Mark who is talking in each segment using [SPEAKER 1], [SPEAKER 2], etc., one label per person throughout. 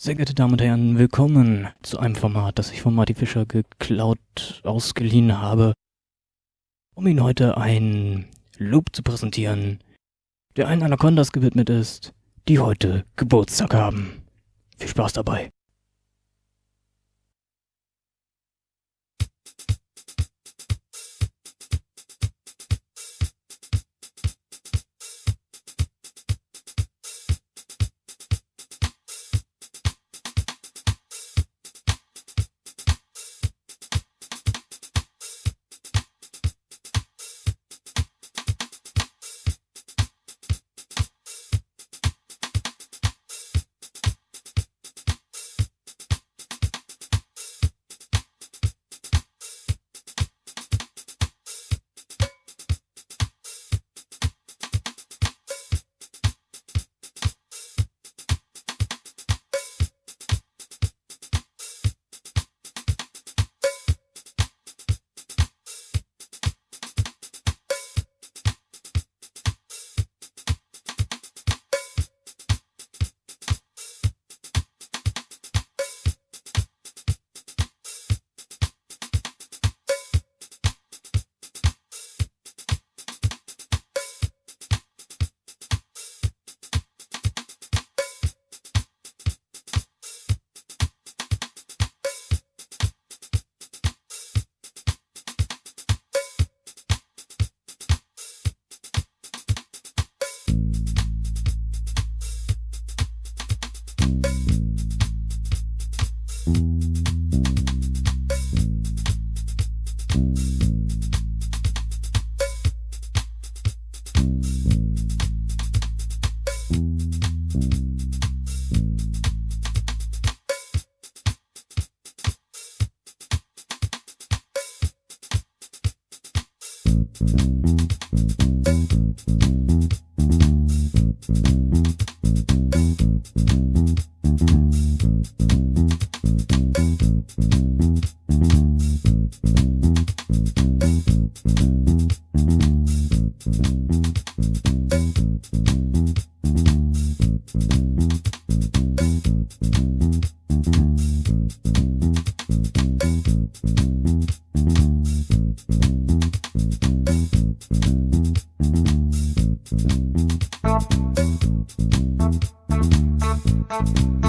[SPEAKER 1] Sehr geehrte Damen und Herren, willkommen zu einem Format, das ich von Marty Fischer geklaut, ausgeliehen habe, um Ihnen heute ein Loop zu präsentieren, der allen Anacondas gewidmet ist, die heute Geburtstag haben. Viel Spaß dabei. Thank you.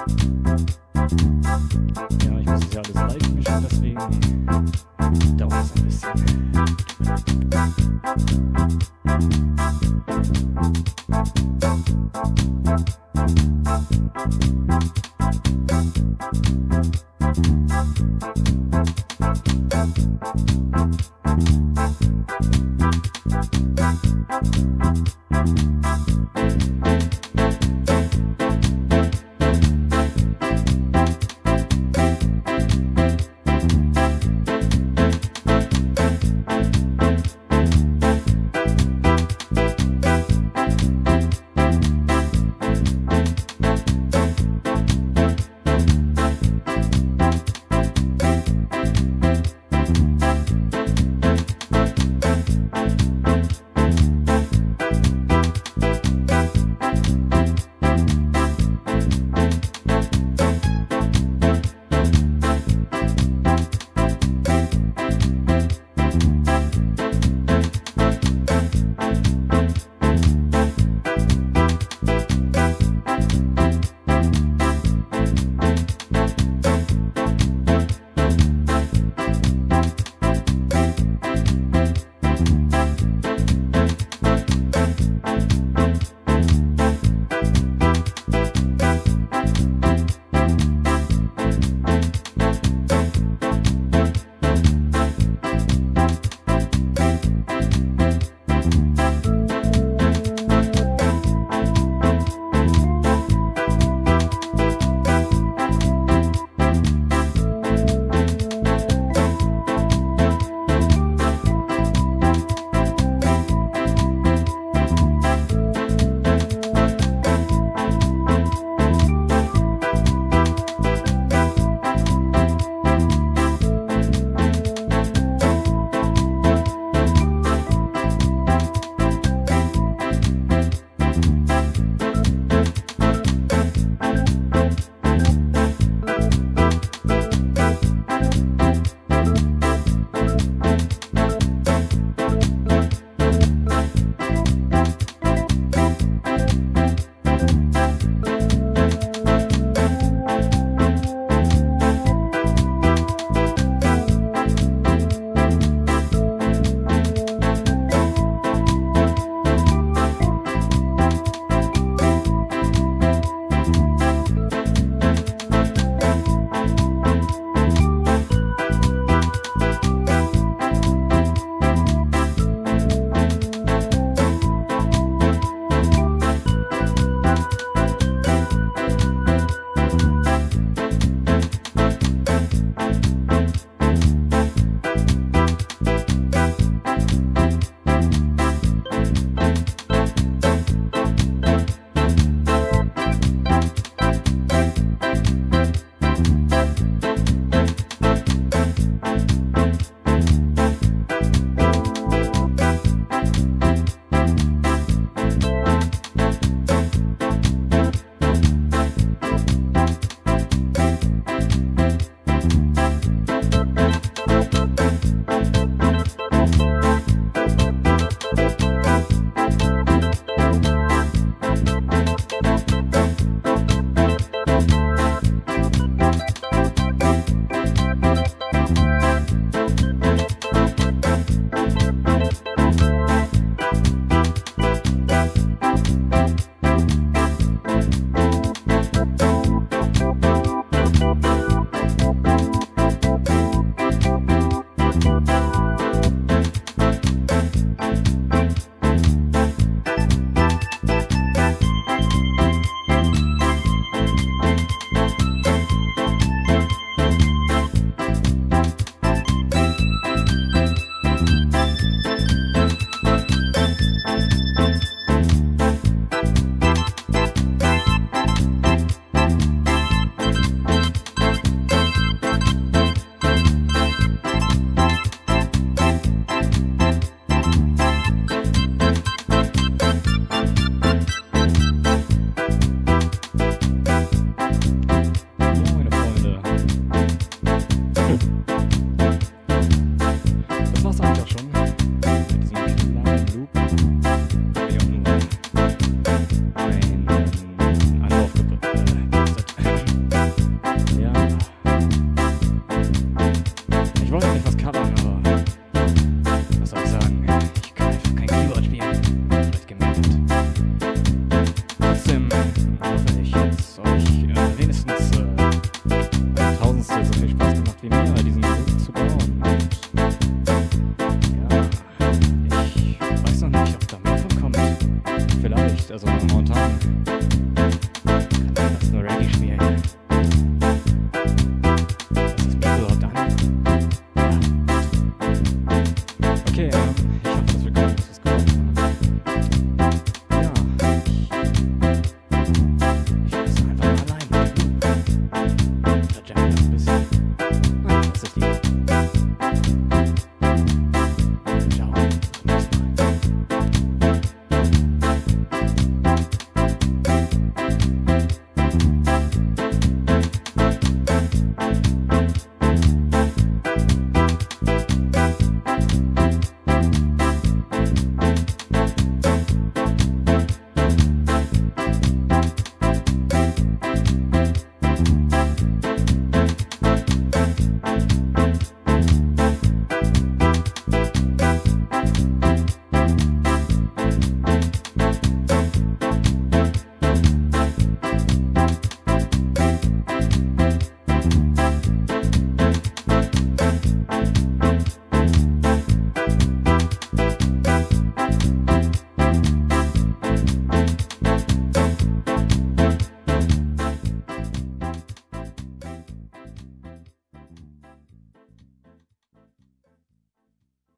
[SPEAKER 1] Ja, ich muss das ja alles live mischen, deswegen dauert es ein bisschen.